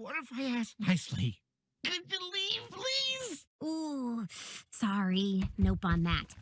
What if I ask nicely? Could you leave, please? Ooh, sorry. Nope on that.